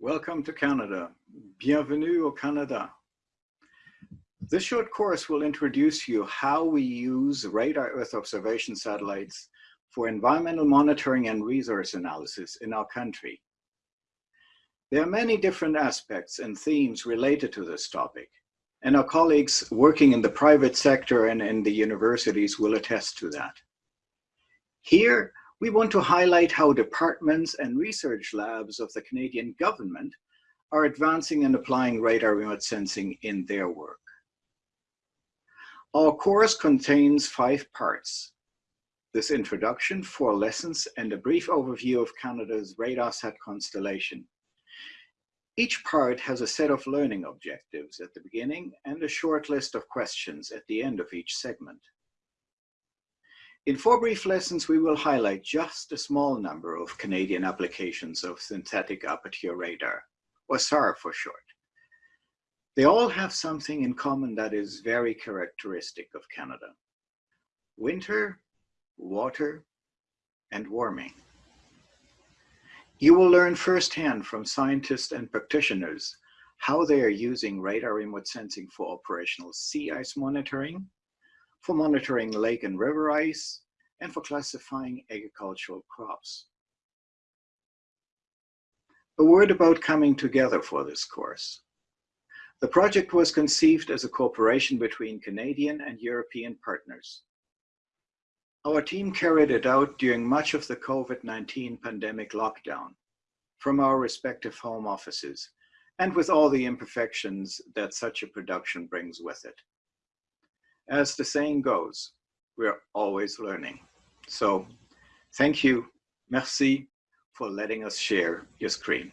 welcome to Canada. Bienvenue au Canada. This short course will introduce you how we use radar Earth observation satellites for environmental monitoring and resource analysis in our country. There are many different aspects and themes related to this topic, and our colleagues working in the private sector and in the universities will attest to that. Here, we want to highlight how departments and research labs of the Canadian government are advancing and applying radar remote sensing in their work. Our course contains five parts. This introduction, four lessons, and a brief overview of Canada's RadarSat constellation. Each part has a set of learning objectives at the beginning and a short list of questions at the end of each segment. In four brief lessons, we will highlight just a small number of Canadian applications of synthetic aperture radar, or SAR for short. They all have something in common that is very characteristic of Canada. Winter, water, and warming. You will learn firsthand from scientists and practitioners how they are using radar remote sensing for operational sea ice monitoring, for monitoring lake and river ice, and for classifying agricultural crops. A word about coming together for this course. The project was conceived as a cooperation between Canadian and European partners. Our team carried it out during much of the COVID-19 pandemic lockdown from our respective home offices and with all the imperfections that such a production brings with it. As the saying goes, we're always learning. So thank you, merci, for letting us share your screen.